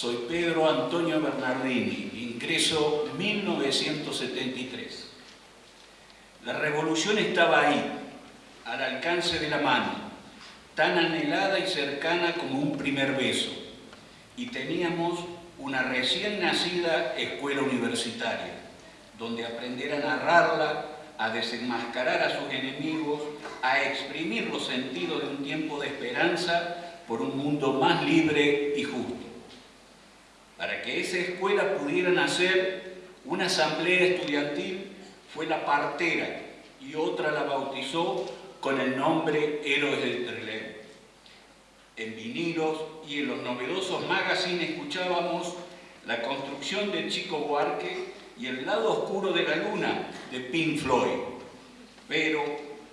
Soy Pedro Antonio Bernardini, ingreso 1973. La revolución estaba ahí, al alcance de la mano, tan anhelada y cercana como un primer beso, y teníamos una recién nacida escuela universitaria, donde aprender a narrarla, a desenmascarar a sus enemigos, a exprimir los sentidos de un tiempo de esperanza por un mundo más libre y justo. Para que esa escuela pudiera nacer, una asamblea estudiantil fue la partera y otra la bautizó con el nombre Héroes del Trelew. En vinilos y en los novedosos magazines escuchábamos la construcción del Chico Buarque y el lado oscuro de la luna de Pink Floyd. Pero,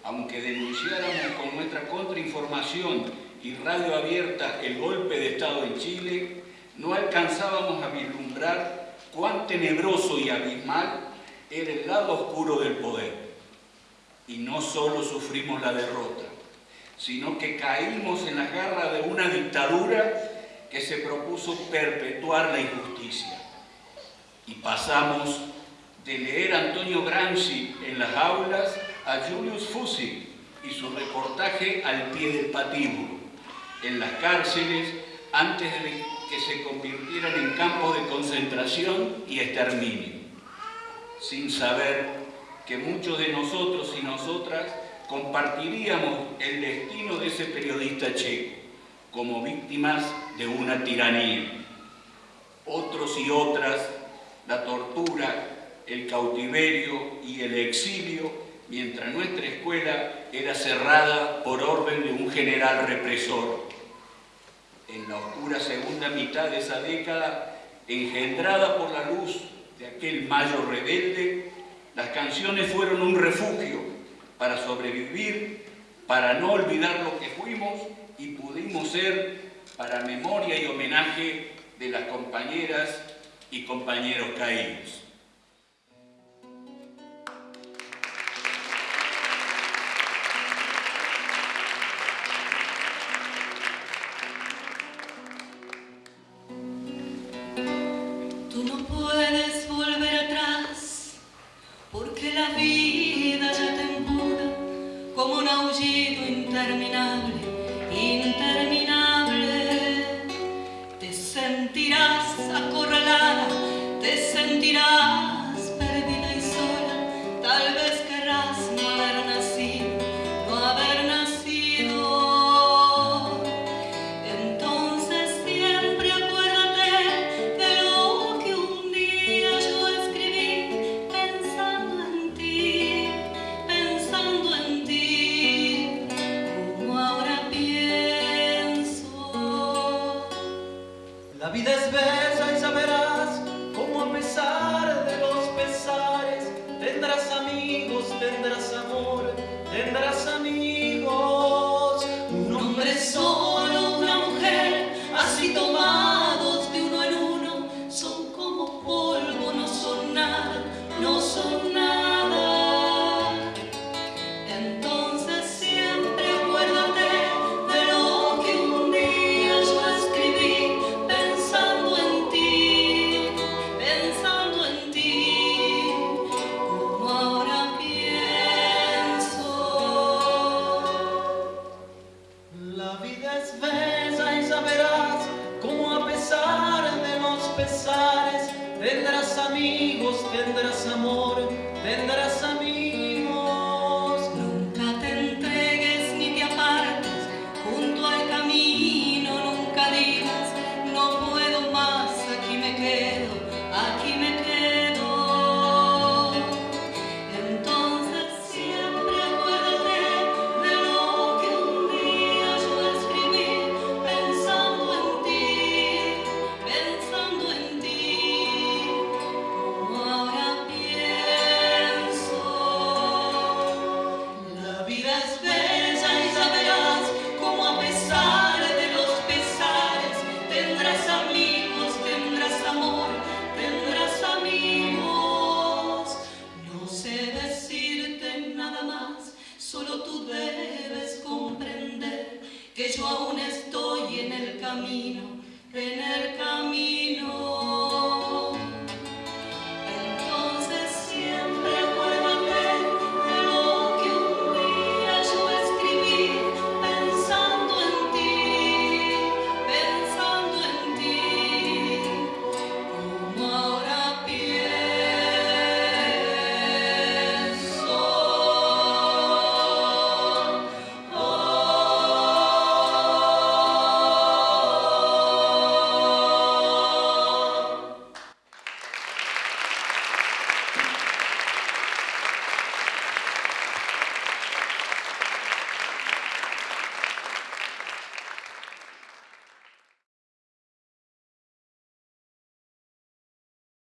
aunque denunciáramos con nuestra contrainformación y radio abierta el golpe de Estado en Chile, no alcanzábamos a vislumbrar cuán tenebroso y abismal era el lado oscuro del poder. Y no solo sufrimos la derrota, sino que caímos en la garra de una dictadura que se propuso perpetuar la injusticia. Y pasamos de leer Antonio Gramsci en las aulas a Julius Fussi y su reportaje al pie del patíbulo, en las cárceles antes de que se convirtieran en campos de concentración y exterminio, sin saber que muchos de nosotros y nosotras compartiríamos el destino de ese periodista checo, como víctimas de una tiranía. Otros y otras, la tortura, el cautiverio y el exilio, mientras nuestra escuela era cerrada por orden de un general represor. En la oscura segunda mitad de esa década, engendrada por la luz de aquel mayo rebelde, las canciones fueron un refugio para sobrevivir, para no olvidar lo que fuimos y pudimos ser para memoria y homenaje de las compañeras y compañeros caídos. No puedes volver atrás, porque la vida ya te empuja como un aullido interminable, interminable. pesar de los pesares, tendrás amigos, tendrás amor, tendrás amigos. Que hecho aún estoy en el camino, en el camino.